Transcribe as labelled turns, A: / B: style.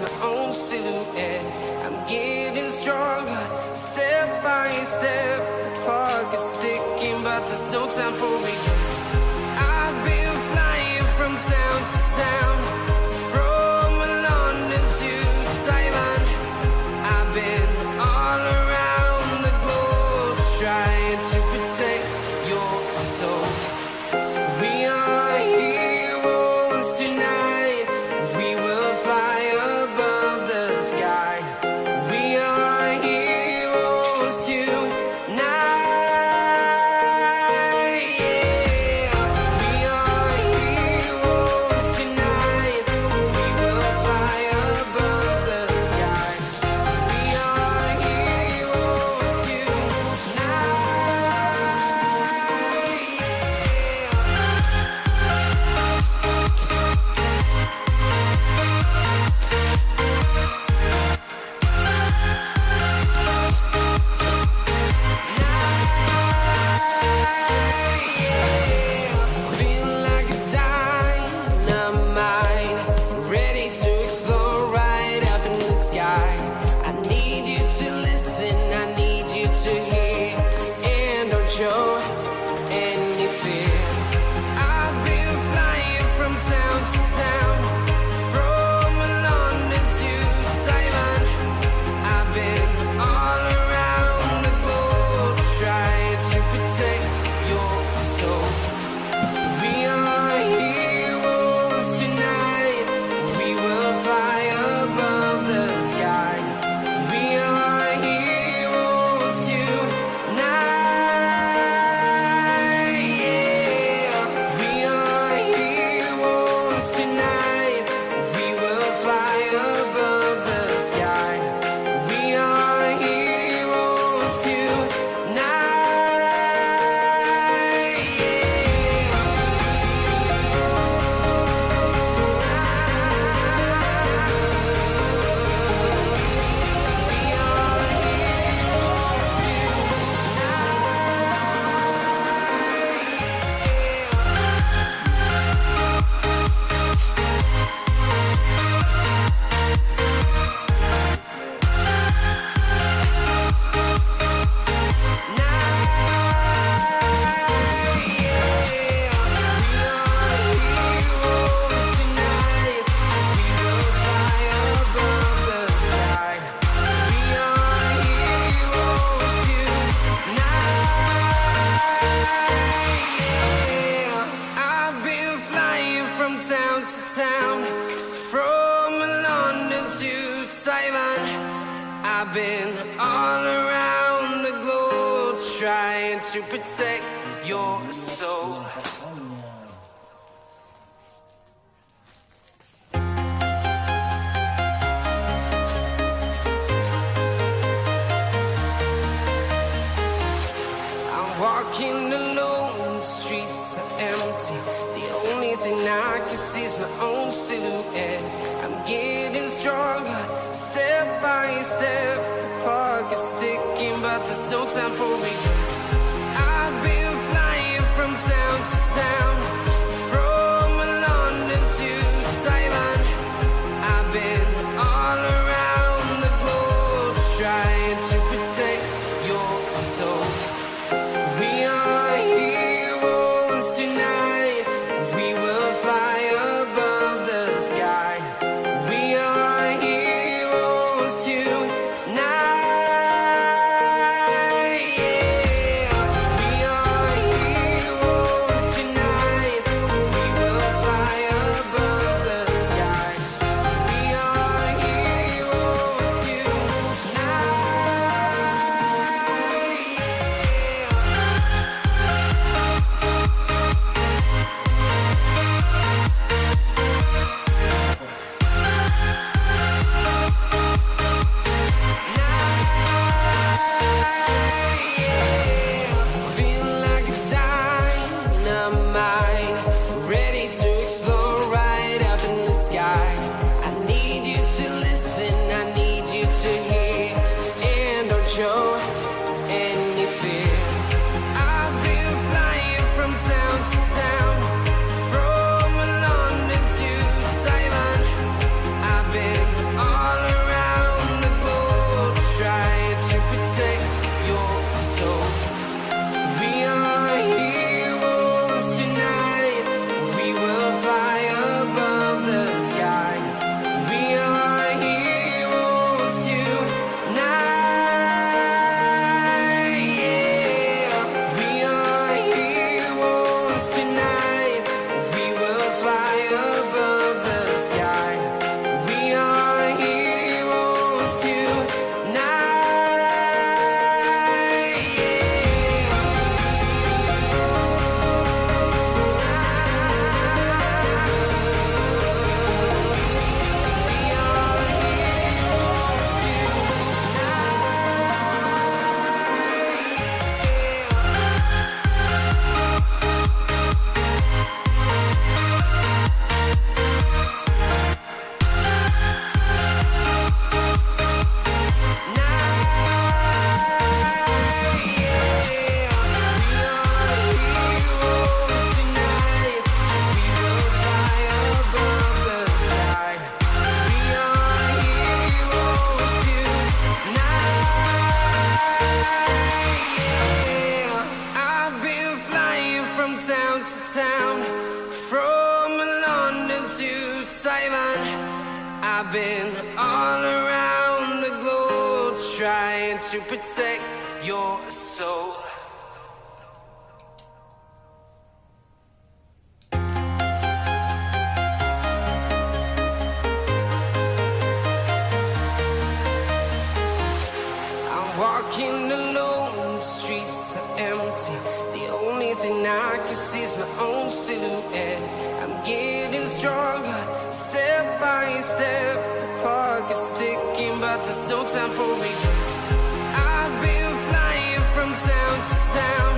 A: my own silhouette. I'm getting stronger, step by step. The clock is ticking, but there's no time for regrets. I've been flying from town to town. town. From London to Taiwan I've been all around the globe Trying to protect your soul. sees my own silhouette. I'm getting stronger, step by step. The clock is ticking, but there's no time for me. I've been flying from town to town. Yeah. To town, from London to Taiwan. I've been all around the globe trying to protect your soul. Thing I can see is my own silhouette. I'm getting stronger, step by step. The clock is ticking, but there's no time for regrets. I've been flying from town to town,